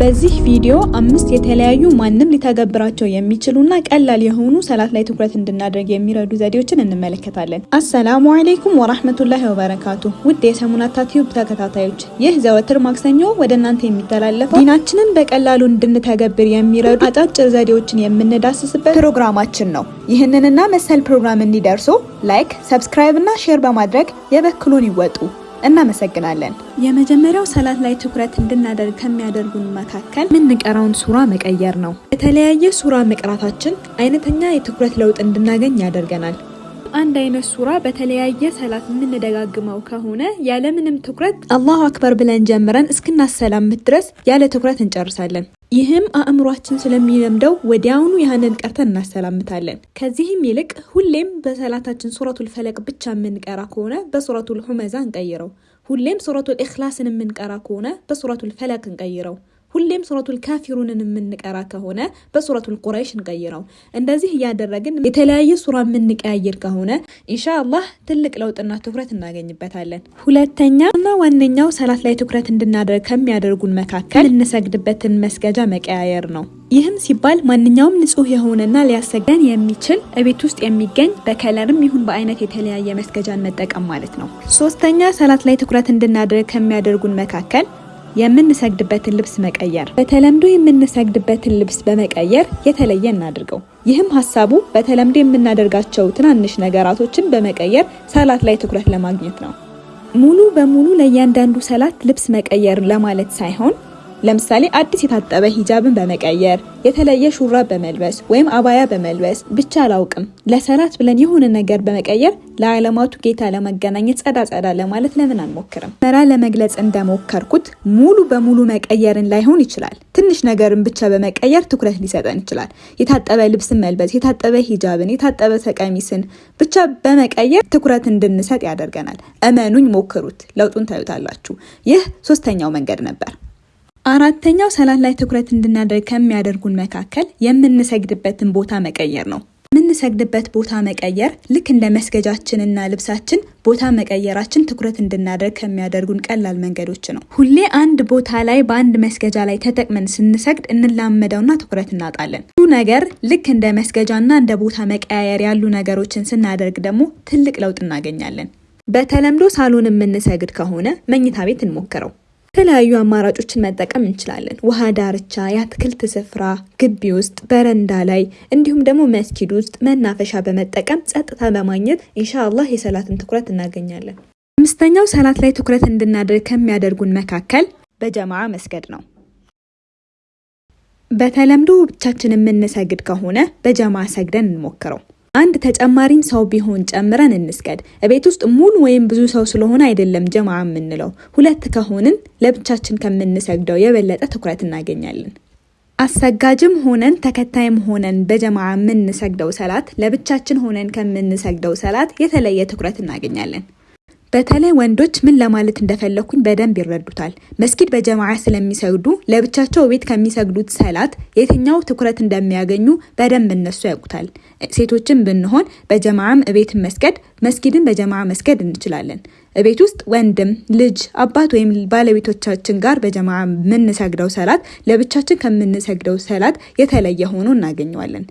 በዚህ ቪዲዮ አምስት የተለያዩ ማንም ሊተገብራቸው የሚችሉና ቀላል የሆኑ ሰላት ላይ ትኩረት እንድናደርግ የሚረዱ ዘዴዎችን እንመለከታለን። አሰላሙ አለይኩም ወራህመቱላሂ ወበረካቱ። ውድ የሰሙናታ Tube ተከታታዮች ይህ ዘወትር ማክሰኞ ወደ እናንተ የሚተላለፈው ዲናችንን በቀላሉ እንድንተገብር የሚረዱ አጫጭር ዘዴዎችን የምንዳስስበት ፕሮግራማችን ነው። ይህንንና መሰል ፕሮግራም እንዲደርሱ like፣ subscribe እና share በማድረግ የበኩልዎን ይወጡ። እናመሰግናለን። የመጀመሪያው ሰላት ላይ ትኩረት እንድናደርግ ከሚያደርጉን መካከል የምንቀራውን ሱራ መቀየር ነው። የተለያየ ሱራ መቅራታችን አይነተኛ የትኩረት ለውጥ እንድናገኝ ያደርገናል። አንድ አይነት ሱራ በተለያየ ሰላት የምንደጋግመው ከሆነ ያለምንም ትኩረት አላሁ አክበር ብለን ጀምረን እስክናሰላምት ድረስ ያለ ትኩረት እንጨርሳለን። ይህም አእምሯችን ስለሚለምደው ወዲያውኑ ያህንን ቀርተን እናሰላምታለን። ከዚህም ይልቅ ሁሌም በሰላታችን ሱረቱል ፈለቅ ብቻ የምንቀራ ከሆነ በሱረቱል ሁመዛ እንቀይረው። ሁሌም ሱረቱል ኢኽላስን የምንቀራ ከሆነ በሱረቱል ፈለቅ እንቀይረው። ሁሌም ሱረቱል ካፊሩንን የምንቀራ ከሆነ በሱረቱል ቁረይሽ እንቀይረው። እንደዚህ እያደረግን የተለያየ ሱራ የምንቀያየር ከሆነ ኢንሻአላህ ትልቅ ለውጥና ትኩረት እናገኝበታለን። ሁለተኛ እና ዋነኛው ሰላት ላይ ትኩረት እንድናደርግ ከሚያደርጉን መካከል የምንሰግድበትን መስገጃ መቀያየር ነው። ይህም ሲባል ማንኛውም ንጹህ የሆነና ሊያሰገን የሚችል እቤት ውስጥ የሚገኝ በከለርም ይሁን በአይነት የተለያየ መስገጃን መጠቀም ማለት ነው። ሶስተኛ ሰላት ላይ ትኩረት እንድናደርግ ከሚያደርጉን መካከል የምንሰግድበትን ልብስ መቀየር። በተለምዶ የምንሰግድበትን ልብስ በመቀየር የተለየ እናድርገው። ይህም ሀሳቡ በተለምዶ የምናደርጋቸው ትናንሽ ነገራቶችን በመቀየር ሰላት ላይ ትኩረት ለማግኘት ነው። ሙሉ በሙሉ ለእያንዳንዱ ሰላት ልብስ መቀየር ለማለት ሳይሆን ለምሳሌ አዲስ የታጠበ ሂጃብን በመቀየር የተለየ ሹራብ በመልበስ ወይም አባያ በመልበስ ብቻ አላውቅም፣ ለሰላት ብለን የሆነ ነገር በመቀየር ለዓለማቱ ጌታ ለመገናኘት ጸዳ ጸዳ ለማለት ለምን አንሞክርም? መራ ለመግለጽ እንደሞከርኩት ሙሉ በሙሉ መቀየርን ላይሆን ይችላል። ትንሽ ነገርን ብቻ በመቀየር ትኩረት ሊሰጠን ይችላል። የታጠበ ልብስን መልበስ፣ የታጠበ ሂጃብን፣ የታጠበ ተቀሚስን ብቻ በመቀየር ትኩረት እንድንሰጥ ያደርገናል። እመኑኝ፣ ሞክሩት፣ ለውጡን ታዩታላችሁ። ይህ ሶስተኛው መንገድ ነበር። አራተኛው ሰላት ላይ ትኩረት እንድናደርግ ከሚያደርጉን መካከል የምንሰግድበትን ቦታ መቀየር ነው። የምንሰግድበት ቦታ መቀየር ልክ እንደ መስገጃችንና ልብሳችን ቦታ መቀየራችን ትኩረት እንድናደርግ ከሚያደርጉን ቀላል መንገዶች ነው። ሁሌ አንድ ቦታ ላይ በአንድ መስገጃ ላይ ተጠቅመን ስንሰግድ እንላመደውና ትኩረት እናጣለን። ብዙ ነገር ልክ እንደ መስገጃና እንደ ቦታ መቀያየር ያሉ ነገሮችን ስናደርግ ደግሞ ትልቅ ለውጥ እናገኛለን። በተለምዶ ሳሎን የምንሰግድ ከሆነ መኝታ ቤት እንሞክረው። የተለያዩ አማራጮችን መጠቀም እንችላለን። ውሃ ዳርቻ፣ የአትክልት ስፍራ፣ ግቢ ውስጥ፣ በረንዳ ላይ እንዲሁም ደግሞ መስጊድ ውስጥ መናፈሻ በመጠቀም ጸጥታ በማግኘት ኢንሻአላህ የሰላትን ትኩረት እናገኛለን። አምስተኛው ሰላት ላይ ትኩረት እንድናደርግ ከሚያደርጉን መካከል በጀማዓ መስገድ ነው። በተለምዶ ብቻችን የምንሰግድ ከሆነ በጀማዓ ሰግደን እንሞክረው። አንድ ተጨማሪም ሰው ቢሆን ጨምረን እንስገድ። ቤት ውስጥ ሙሉ ወይም ብዙ ሰው ስለሆነ አይደለም ጀማ የምንለው። ሁለት ከሆንን ለብቻችን ከምንሰግደው የበለጠ ትኩረት እናገኛለን። አሰጋጅም ሆነን ተከታይም ሆነን በጀማ የምንሰግደው ሰላት ለብቻችን ሆነን ከምንሰግደው ሰላት የተለየ ትኩረት እናገኛለን። በተለይ ወንዶች ምን ለማለት እንደፈለኩኝ በደንብ ይረዱታል። መስጊድ በጀማዓ ስለሚሰግዱ ለብቻቸው ቤት ከሚሰግዱት ሰላት የትኛው ትኩረት እንደሚያገኙ በደንብ እነሱ ያውቁታል። ሴቶችን ብንሆን በጀማዓም እቤት መስገድ፣ መስጊድን በጀማዓ መስገድ እንችላለን። እቤት ውስጥ ወንድም፣ ልጅ፣ አባት ወይም ባለቤቶቻችን ጋር በጀማዓ የምንሰግደው ሰላት ለብቻችን ከምንሰግደው ሰላት የተለየ ሆኖ እናገኘዋለን።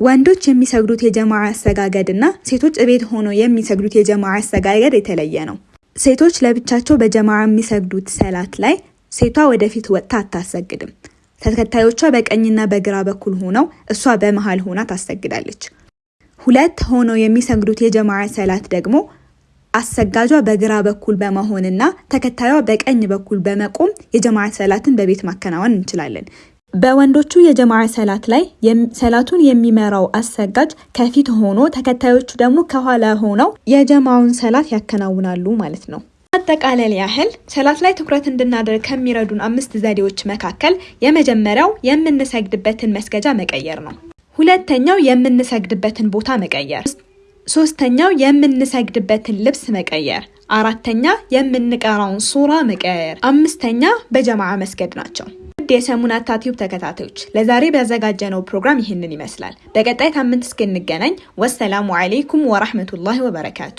ወንዶች የሚሰግዱት የጀማዓ አሰጋገድ እና ሴቶች እቤት ሆኖ የሚሰግዱት የጀማዓ አሰጋገድ የተለየ ነው። ሴቶች ለብቻቸው በጀማዓ የሚሰግዱት ሰላት ላይ ሴቷ ወደፊት ወጥታ አታሰግድም። ተከታዮቿ በቀኝና በግራ በኩል ሆነው እሷ በመሃል ሆና ታሰግዳለች። ሁለት ሆነው የሚሰግዱት የጀማዓ ሰላት ደግሞ አሰጋጇ በግራ በኩል በመሆንና ተከታዩ በቀኝ በኩል በመቆም የጀማዓ ሰላትን በቤት ማከናወን እንችላለን። በወንዶቹ የጀማዓ ሰላት ላይ ሰላቱን የሚመራው አሰጋጅ ከፊት ሆኖ ተከታዮቹ ደግሞ ከኋላ ሆነው የጀማውን ሰላት ያከናውናሉ ማለት ነው። አጠቃለል ያህል ሰላት ላይ ትኩረት እንድናደርግ ከሚረዱን አምስት ዘዴዎች መካከል የመጀመሪያው የምንሰግድበትን መስገጃ መቀየር ነው። ሁለተኛው የምንሰግድበትን ቦታ መቀየር፣ ሶስተኛው የምንሰግድበትን ልብስ መቀየር፣ አራተኛ የምንቀራውን ሱራ መቀየር፣ አምስተኛ በጀማዓ መስገድ ናቸው። ውድ የሰሙናታ ቲዩብ ተከታታዮች ለዛሬ ያዘጋጀነው ፕሮግራም ይህንን ይመስላል። በቀጣይ ሳምንት እስክንገናኝ ወሰላሙ አሌይኩም ወራህመቱላሂ ወበረካቱ።